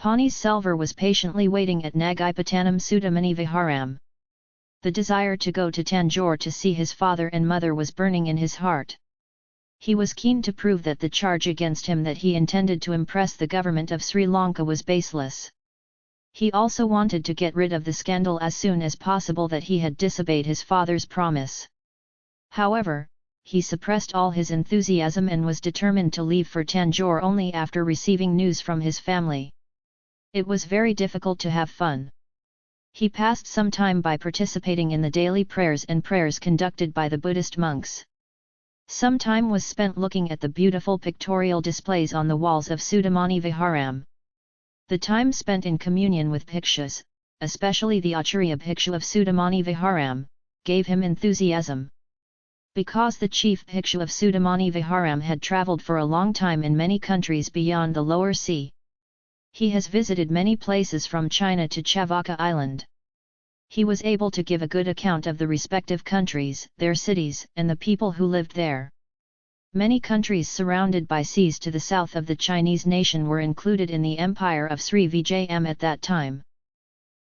Pani Selvar was patiently waiting at Nagapattinam Sudamani Viharam. The desire to go to Tanjore to see his father and mother was burning in his heart. He was keen to prove that the charge against him that he intended to impress the government of Sri Lanka was baseless. He also wanted to get rid of the scandal as soon as possible that he had disobeyed his father's promise. However, he suppressed all his enthusiasm and was determined to leave for Tanjore only after receiving news from his family. It was very difficult to have fun. He passed some time by participating in the daily prayers and prayers conducted by the Buddhist monks. Some time was spent looking at the beautiful pictorial displays on the walls of Sudamani Viharam. The time spent in communion with bhikshus, especially the Acharya bhikshu of Sudamani Viharam, gave him enthusiasm. Because the chief bhikshu of Sudamani Viharam had travelled for a long time in many countries beyond the lower sea. He has visited many places from China to Chavaka Island. He was able to give a good account of the respective countries, their cities, and the people who lived there. Many countries surrounded by seas to the south of the Chinese nation were included in the empire of Sri Vijayam at that time.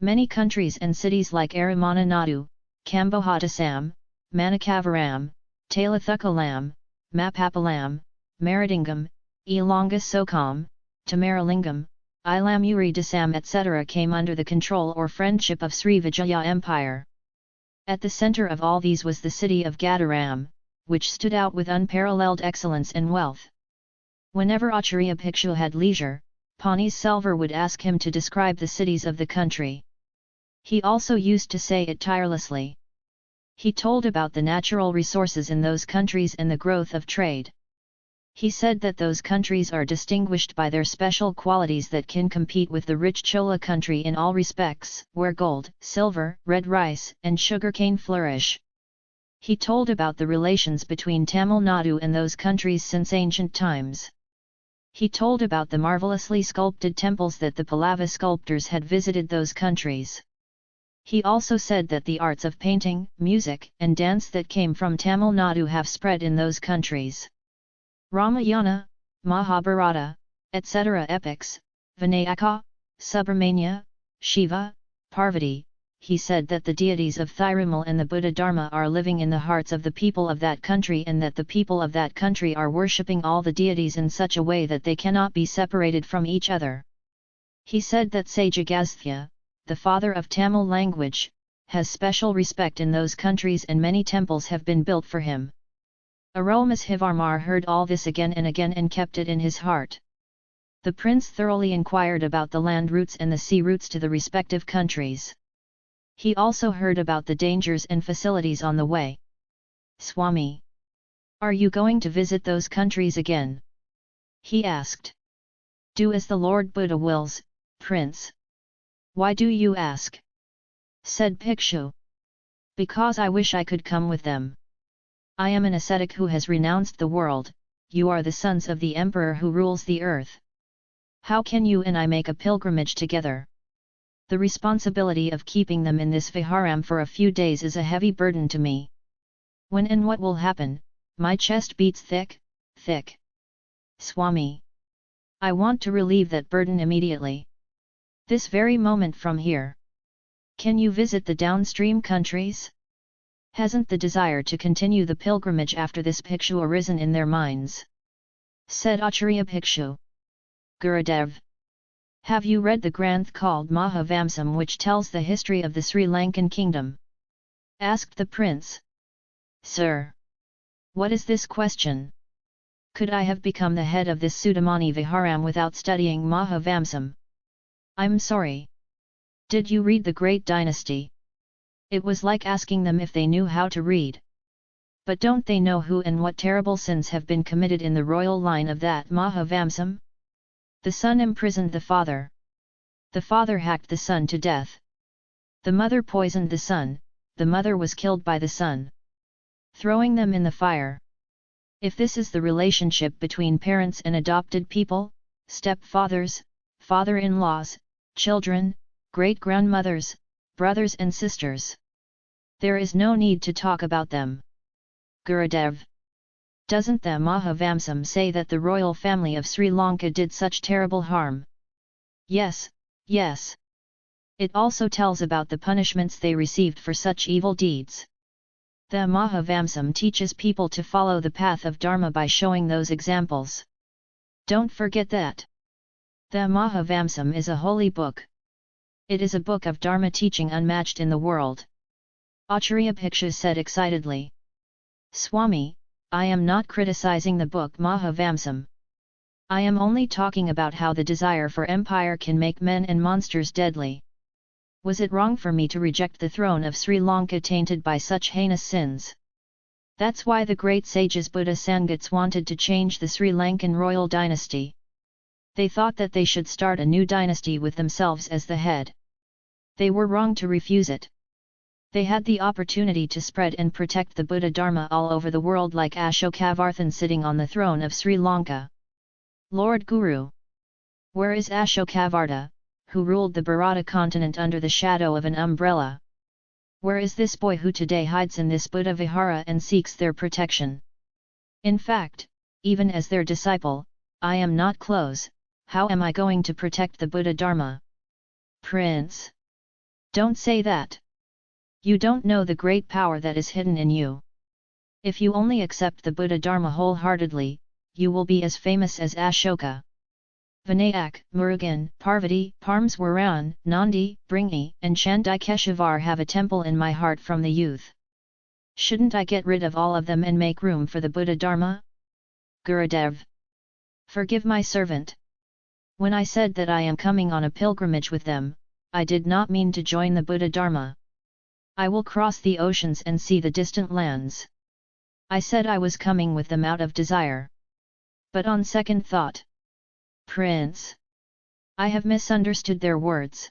Many countries and cities like Aramana Nadu, Kambohatasam, Manakavaram, Talathukalam, Mapapalam, Maridingam, Elonga Sokam, Tamaralingam, Ilamuri Dasam etc. came under the control or friendship of Sri Vijaya Empire. At the centre of all these was the city of Gadaram, which stood out with unparalleled excellence and wealth. Whenever Acharya Bhikshu had leisure, Pani Selvar would ask him to describe the cities of the country. He also used to say it tirelessly. He told about the natural resources in those countries and the growth of trade. He said that those countries are distinguished by their special qualities that can compete with the rich Chola country in all respects, where gold, silver, red rice, and sugarcane flourish. He told about the relations between Tamil Nadu and those countries since ancient times. He told about the marvelously sculpted temples that the Pallava sculptors had visited those countries. He also said that the arts of painting, music, and dance that came from Tamil Nadu have spread in those countries. Ramayana, Mahabharata, etc. epics, Vinayaka, Subramanya, Shiva, Parvati, he said that the deities of Thirumal and the Buddha Dharma are living in the hearts of the people of that country and that the people of that country are worshipping all the deities in such a way that they cannot be separated from each other. He said that Sage Agastya, the father of Tamil language, has special respect in those countries and many temples have been built for him. Arulmozhivarmar heard all this again and again and kept it in his heart. The prince thoroughly inquired about the land routes and the sea routes to the respective countries. He also heard about the dangers and facilities on the way. Swami! Are you going to visit those countries again? He asked. Do as the Lord Buddha wills, Prince. Why do you ask? Said Bhikshu. Because I wish I could come with them. I am an ascetic who has renounced the world, you are the sons of the emperor who rules the earth. How can you and I make a pilgrimage together? the responsibility of keeping them in this viharam for a few days is a heavy burden to me. When and what will happen, my chest beats thick, thick. Swami. I want to relieve that burden immediately. This very moment from here. Can you visit the downstream countries? Hasn't the desire to continue the pilgrimage after this Bhikshu arisen in their minds? Said Acharya Bhikshu. Gurudev. Have you read the Granth called Mahavamsam which tells the history of the Sri Lankan kingdom? Asked the prince. Sir! What is this question? Could I have become the head of this Sudamani Viharam without studying Mahavamsam? I'm sorry. Did you read the Great Dynasty? It was like asking them if they knew how to read. But don't they know who and what terrible sins have been committed in the royal line of that Mahavamsam? The son imprisoned the father. The father hacked the son to death. The mother poisoned the son, the mother was killed by the son. Throwing them in the fire. If this is the relationship between parents and adopted people, stepfathers, father-in-laws, children, great-grandmothers, brothers and sisters. There is no need to talk about them. Gurudev doesn't the Mahavamsam say that the royal family of Sri Lanka did such terrible harm? Yes, yes. It also tells about the punishments they received for such evil deeds. The Mahavamsam teaches people to follow the path of Dharma by showing those examples. Don't forget that. The Mahavamsam is a holy book. It is a book of Dharma teaching unmatched in the world. Acharya Bhikshu said excitedly. Swami, I am not criticizing the book Mahavamsam. I am only talking about how the desire for empire can make men and monsters deadly. Was it wrong for me to reject the throne of Sri Lanka tainted by such heinous sins? That's why the great sages Buddha Sangats wanted to change the Sri Lankan royal dynasty. They thought that they should start a new dynasty with themselves as the head. They were wrong to refuse it. They had the opportunity to spread and protect the Buddha Dharma all over the world like Ashokavarthan sitting on the throne of Sri Lanka. Lord Guru. Where is Ashokavarta, who ruled the Bharata continent under the shadow of an umbrella? Where is this boy who today hides in this Buddha Vihara and seeks their protection? In fact, even as their disciple, I am not close, how am I going to protect the Buddha Dharma? Prince! Don't say that! You don't know the great power that is hidden in you. If you only accept the Buddha Dharma wholeheartedly, you will be as famous as Ashoka. Vinayak, Murugan, Parvati, Parameswaran, Nandi, Bringi, and Chandikeshavar have a temple in my heart from the youth. Shouldn't I get rid of all of them and make room for the Buddha Dharma? Gurudev. Forgive my servant. When I said that I am coming on a pilgrimage with them, I did not mean to join the Buddha Dharma. I will cross the oceans and see the distant lands. I said I was coming with them out of desire. But on second thought, Prince, I have misunderstood their words.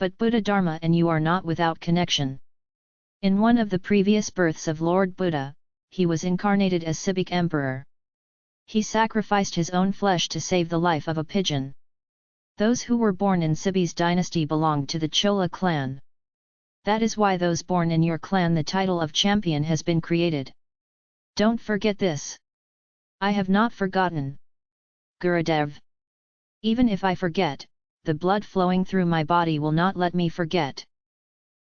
But Buddha Dharma and you are not without connection. In one of the previous births of Lord Buddha, he was incarnated as Sibik Emperor. He sacrificed his own flesh to save the life of a pigeon. Those who were born in Sibi's dynasty belonged to the Chola clan. That is why those born in your clan the title of champion has been created. Don't forget this. I have not forgotten. Gurudev. Even if I forget, the blood flowing through my body will not let me forget.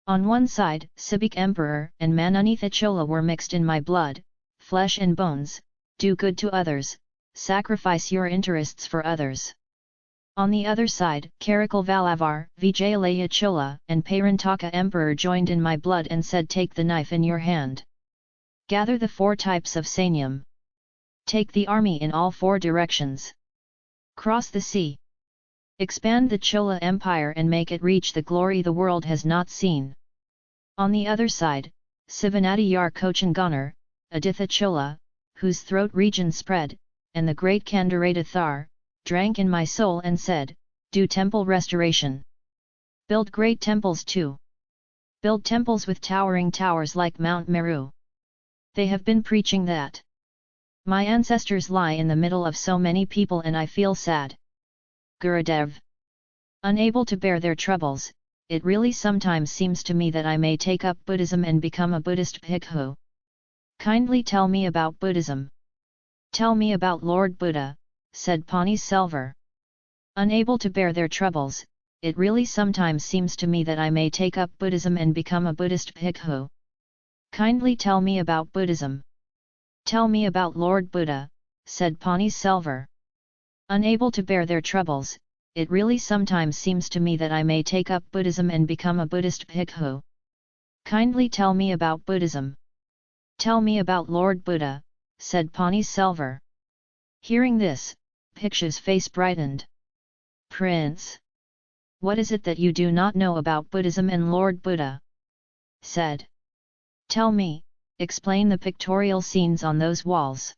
On one side, Sibik Emperor and Manunitha Chola were mixed in my blood, flesh and bones, do good to others, sacrifice your interests for others. On the other side, Karakal Valavar, Vijayalaya Chola, and Parantaka Emperor joined in my blood and said take the knife in your hand. Gather the four types of Sanyam. Take the army in all four directions. Cross the sea. Expand the Chola Empire and make it reach the glory the world has not seen. On the other side, Sivanadiyar Kochanganar, Aditha Chola, whose throat region spread, and the great Kandarata Thar, drank in my soul and said, Do temple restoration. Build great temples too. Build temples with towering towers like Mount Meru. They have been preaching that. My ancestors lie in the middle of so many people and I feel sad. Gurudev. Unable to bear their troubles, it really sometimes seems to me that I may take up Buddhism and become a Buddhist bhikkhu. Kindly tell me about Buddhism. Tell me about Lord Buddha, said Pani Selvar. Unable to bear their troubles, it really sometimes seems to me that I may take up Buddhism and become a Buddhist bhikkhu. Kindly tell me about Buddhism. Tell me about Lord Buddha, said Pani Selvar. Unable to bear their troubles, it really sometimes seems to me that I may take up Buddhism and become a Buddhist bhikkhu. Kindly tell me about Buddhism. Tell me about Lord Buddha, said Pani Selvar. Hearing this, Bhikshu's face brightened. Prince! What is it that you do not know about Buddhism and Lord Buddha? said. Tell me, explain the pictorial scenes on those walls.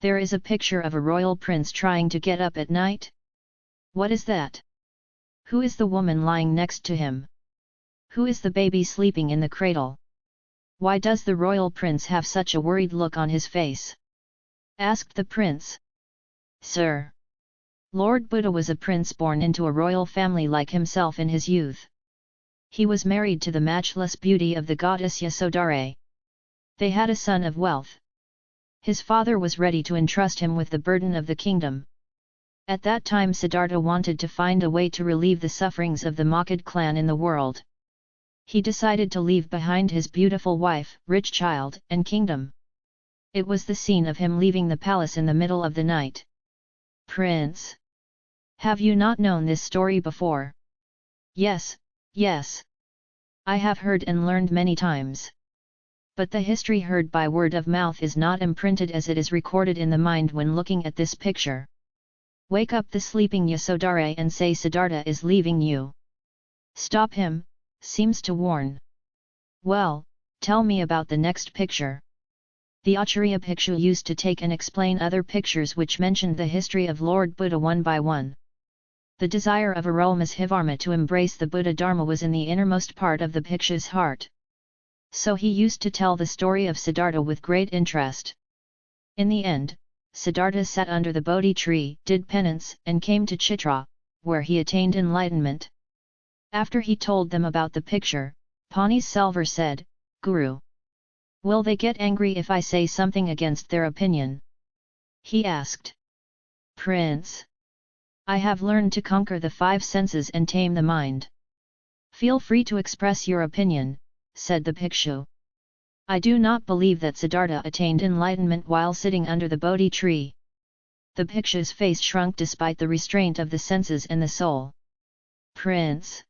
There is a picture of a royal prince trying to get up at night? What is that? Who is the woman lying next to him? Who is the baby sleeping in the cradle? Why does the royal prince have such a worried look on his face? Asked the prince. Sir! Lord Buddha was a prince born into a royal family like himself in his youth. He was married to the matchless beauty of the goddess Yasodhara. They had a son of wealth. His father was ready to entrust him with the burden of the kingdom. At that time Siddhartha wanted to find a way to relieve the sufferings of the Makad clan in the world. He decided to leave behind his beautiful wife, rich child, and kingdom. It was the scene of him leaving the palace in the middle of the night. Prince! Have you not known this story before? Yes, yes. I have heard and learned many times. But the history heard by word of mouth is not imprinted as it is recorded in the mind when looking at this picture. Wake up the sleeping Yasodhara and say Siddhartha is leaving you. Stop him, seems to warn. Well, tell me about the next picture. The Acharya Bhikshu used to take and explain other pictures which mentioned the history of Lord Buddha one by one. The desire of Arulmozhivarma to embrace the Buddha Dharma was in the innermost part of the Bhikshu's heart. So he used to tell the story of Siddhartha with great interest. In the end, Siddhartha sat under the Bodhi tree, did penance, and came to Chitra, where he attained enlightenment. After he told them about the picture, Pani Selvar said, Guru. Will they get angry if I say something against their opinion? He asked. Prince. I have learned to conquer the five senses and tame the mind. Feel free to express your opinion, said the Bhikshu. I do not believe that Siddhartha attained enlightenment while sitting under the Bodhi tree. The Bhikshu's face shrunk despite the restraint of the senses and the soul. Prince!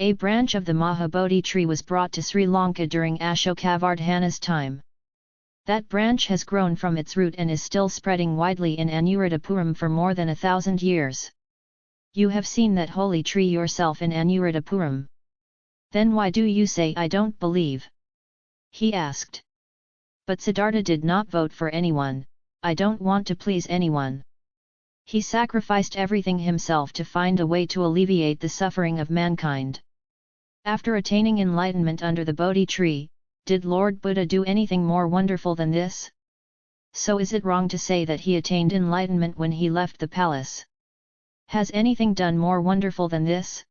A branch of the Mahabodhi tree was brought to Sri Lanka during Ashokavardhana's time. That branch has grown from its root and is still spreading widely in Anuradhapuram for more than a thousand years. You have seen that holy tree yourself in Anuradhapuram. Then why do you say I don't believe? he asked. But Siddhartha did not vote for anyone, I don't want to please anyone. He sacrificed everything himself to find a way to alleviate the suffering of mankind. After attaining enlightenment under the Bodhi tree, did Lord Buddha do anything more wonderful than this? So is it wrong to say that he attained enlightenment when he left the palace? Has anything done more wonderful than this?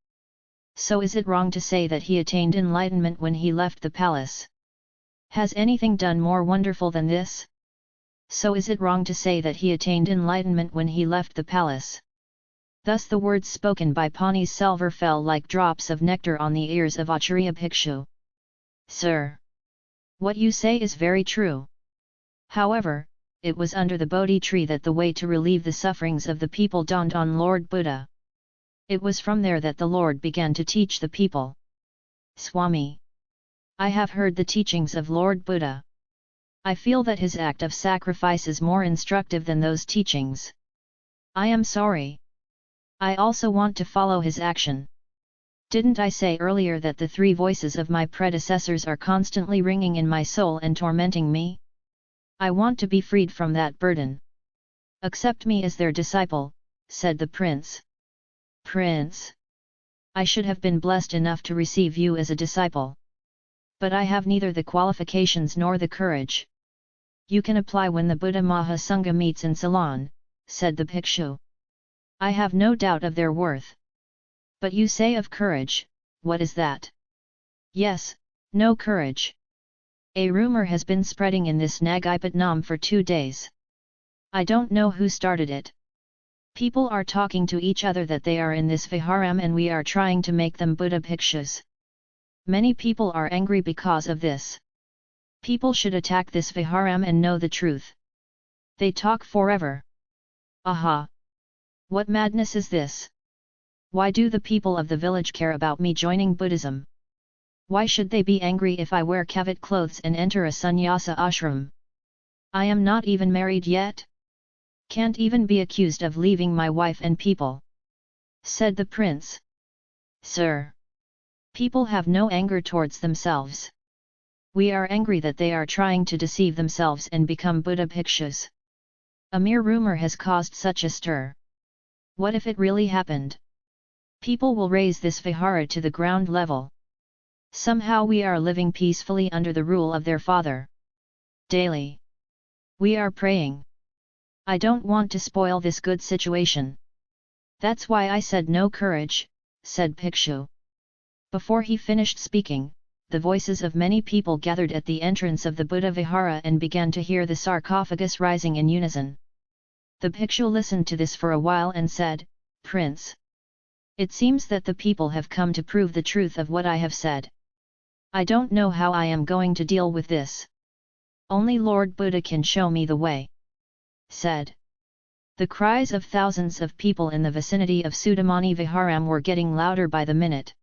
So is it wrong to say that he attained enlightenment when he left the palace? Has anything done more wonderful than this? So is it wrong to say that he attained enlightenment when he left the palace? Thus the words spoken by Pani Selvar fell like drops of nectar on the ears of Acharya Bhikshu. Sir! What you say is very true. However, it was under the Bodhi tree that the way to relieve the sufferings of the people dawned on Lord Buddha. It was from there that the Lord began to teach the people. Swami! I have heard the teachings of Lord Buddha. I feel that his act of sacrifice is more instructive than those teachings. I am sorry. I also want to follow his action. Didn't I say earlier that the three voices of my predecessors are constantly ringing in my soul and tormenting me? I want to be freed from that burden. Accept me as their disciple, said the prince. Prince! I should have been blessed enough to receive you as a disciple but I have neither the qualifications nor the courage. You can apply when the Buddha Mahasangha meets in Ceylon, said the Bhikshu. I have no doubt of their worth. But you say of courage, what is that? Yes, no courage. A rumor has been spreading in this Nagipatnam for two days. I don't know who started it. People are talking to each other that they are in this viharam and we are trying to make them Buddha Bhikshus. Many people are angry because of this. People should attack this Viharam and know the truth. They talk forever. Aha! What madness is this? Why do the people of the village care about me joining Buddhism? Why should they be angry if I wear kavat clothes and enter a sannyasa ashram? I am not even married yet? Can't even be accused of leaving my wife and people. Said the prince. Sir! People have no anger towards themselves. We are angry that they are trying to deceive themselves and become Buddha bhikshus. A mere rumor has caused such a stir. What if it really happened? People will raise this vihara to the ground level. Somehow we are living peacefully under the rule of their father. Daily. We are praying. I don't want to spoil this good situation. That's why I said no courage, said Bhikshu. Before he finished speaking, the voices of many people gathered at the entrance of the Buddha Vihara and began to hear the sarcophagus rising in unison. The Bhikshu listened to this for a while and said, Prince. It seems that the people have come to prove the truth of what I have said. I don't know how I am going to deal with this. Only Lord Buddha can show me the way. Said. The cries of thousands of people in the vicinity of Sudamani Viharam were getting louder by the minute.